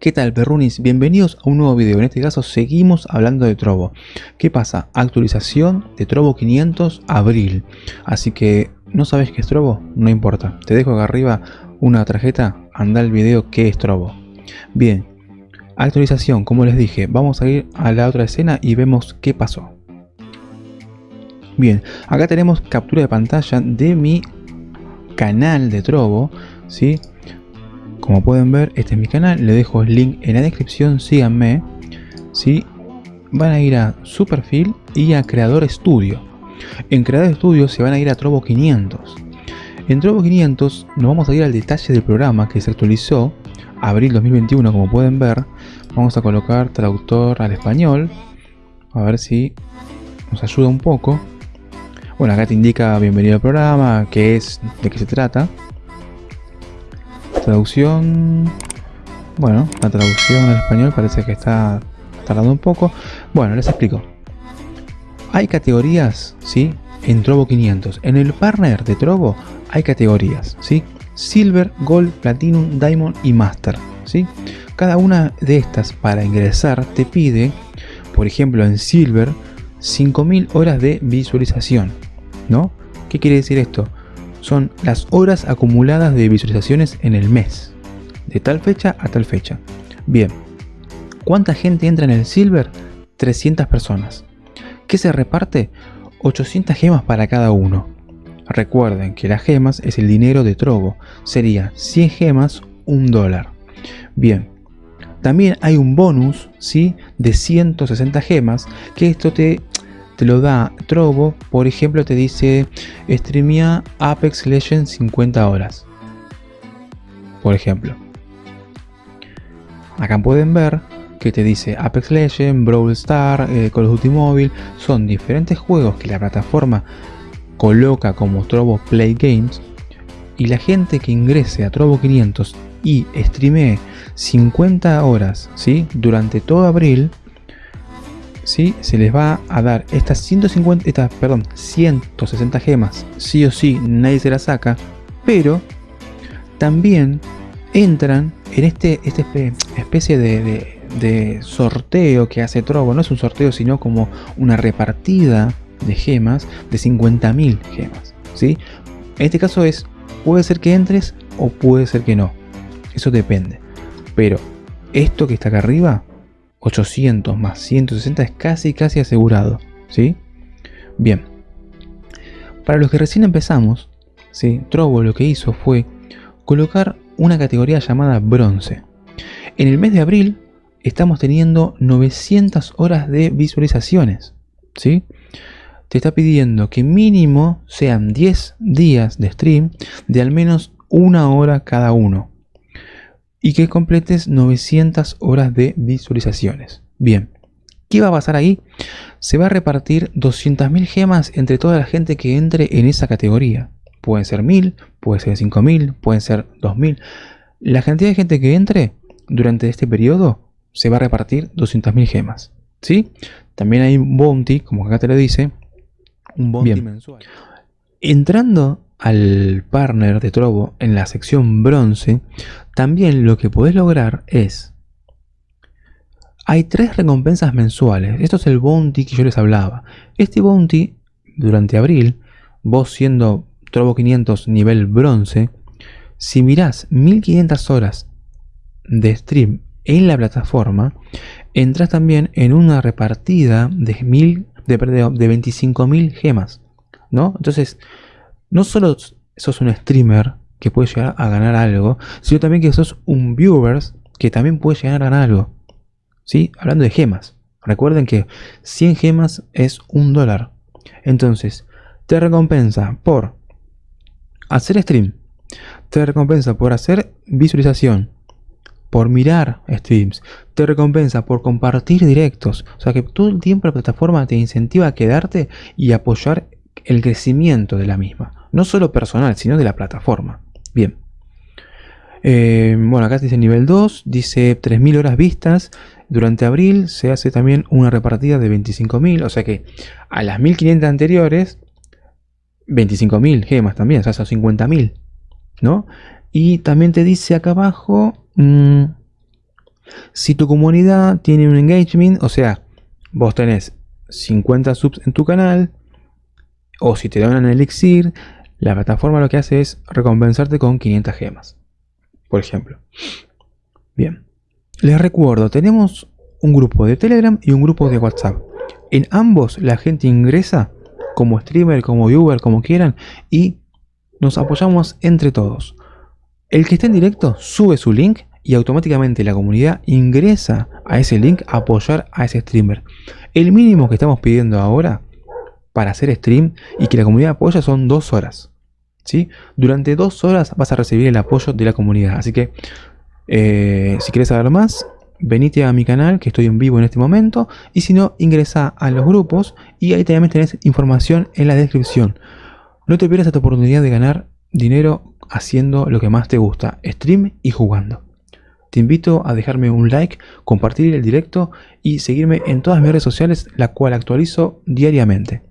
¿Qué tal perrunis? Bienvenidos a un nuevo video, en este caso seguimos hablando de Trovo. ¿Qué pasa? Actualización de Trovo 500 abril. Así que, ¿no sabes qué es Trovo? No importa, te dejo acá arriba una tarjeta, anda el video qué es Trovo. Bien, actualización, como les dije, vamos a ir a la otra escena y vemos qué pasó. Bien, acá tenemos captura de pantalla de mi canal de Trovo, ¿sí? Como pueden ver, este es mi canal, le dejo el link en la descripción, síganme. ¿sí? Van a ir a su perfil y a Creador Studio. En Creador Studio se van a ir a Trovo 500. En Trovo 500 nos vamos a ir al detalle del programa que se actualizó abril 2021 como pueden ver. Vamos a colocar traductor al español. A ver si nos ayuda un poco. Bueno, acá te indica bienvenido al programa, qué es, de qué se trata. Traducción... Bueno, la traducción al español parece que está tardando un poco. Bueno, les explico. Hay categorías, ¿sí? En Trovo 500. En el partner de Trovo hay categorías, ¿sí? Silver, Gold, Platinum, Diamond y Master, ¿sí? Cada una de estas para ingresar te pide, por ejemplo en Silver, 5000 horas de visualización, ¿no? ¿Qué quiere decir esto? Son las horas acumuladas de visualizaciones en el mes, de tal fecha a tal fecha. Bien, ¿cuánta gente entra en el Silver? 300 personas. ¿Qué se reparte? 800 gemas para cada uno. Recuerden que las gemas es el dinero de Trovo, sería 100 gemas, un dólar. Bien, también hay un bonus ¿sí? de 160 gemas que esto te te lo da Trovo, por ejemplo te dice streamia Apex Legends 50 horas. Por ejemplo. Acá pueden ver que te dice Apex Legends, Brawl Star, eh, Call of Duty Mobile, son diferentes juegos que la plataforma coloca como Trovo Play Games y la gente que ingrese a Trovo 500 y streamee 50 horas ¿sí? durante todo abril ¿sí? se les va a dar estas 150, estas, perdón, 160 gemas, sí o sí, nadie se las saca, pero también entran en este, este especie de, de, sorteo que hace Trovo, no es un sorteo sino como una repartida de gemas de 50.000 gemas, ¿sí? En este caso es, puede ser que entres o puede ser que no, eso depende, pero esto que está acá arriba 800 más 160 es casi casi asegurado, ¿sí? Bien. Para los que recién empezamos, ¿sí? Trovo lo que hizo fue colocar una categoría llamada bronce. En el mes de abril estamos teniendo 900 horas de visualizaciones, ¿sí? Te está pidiendo que mínimo sean 10 días de stream de al menos una hora cada uno y que completes 900 horas de visualizaciones. Bien, ¿qué va a pasar ahí? Se va a repartir 200.000 gemas entre toda la gente que entre en esa categoría. Pueden ser 1000, puede ser 5000, pueden ser 2000. La cantidad de gente que entre durante este periodo se va a repartir 200.000 gemas. ¿Sí? También hay un bounty, como acá te lo dice. Un bounty mensual. Entrando al partner de Trovo en la sección bronce, también lo que podés lograr es... Hay tres recompensas mensuales. Esto es el bounty que yo les hablaba. Este bounty, durante abril, vos siendo Trovo 500 nivel bronce, si mirás 1500 horas de stream en la plataforma, entras también en una repartida de, de, de 25.000 gemas. ¿no? Entonces, no solo sos un streamer que puede llegar a ganar algo, sino también que sos un viewers que también puede llegar a ganar algo. ¿Sí? Hablando de gemas. Recuerden que 100 gemas es un dólar. Entonces, te recompensa por hacer stream. Te recompensa por hacer visualización. Por mirar streams. Te recompensa por compartir directos. O sea que todo el tiempo la plataforma te incentiva a quedarte y apoyar el crecimiento de la misma no solo personal, sino de la plataforma. Bien. Eh, bueno, acá dice nivel 2, dice 3.000 horas vistas. Durante abril se hace también una repartida de 25.000, o sea que a las 1.500 anteriores, 25.000 gemas también, o sea, son 50.000, ¿no? Y también te dice acá abajo, mm, Si tu comunidad tiene un engagement, o sea, vos tenés 50 subs en tu canal, o si te donan el elixir, la plataforma lo que hace es recompensarte con 500 gemas. Por ejemplo. Bien. Les recuerdo, tenemos un grupo de Telegram y un grupo de WhatsApp. En ambos la gente ingresa como streamer, como viewer, como quieran, y nos apoyamos entre todos. El que está en directo sube su link y automáticamente la comunidad ingresa a ese link a apoyar a ese streamer. El mínimo que estamos pidiendo ahora para hacer stream y que la comunidad apoya son dos horas. ¿sí? Durante dos horas vas a recibir el apoyo de la comunidad. Así que eh, si quieres saber más, venite a mi canal que estoy en vivo en este momento. Y si no, ingresa a los grupos y ahí también tenés información en la descripción. No te pierdas esta oportunidad de ganar dinero haciendo lo que más te gusta, stream y jugando. Te invito a dejarme un like, compartir el directo y seguirme en todas mis redes sociales, la cual actualizo diariamente.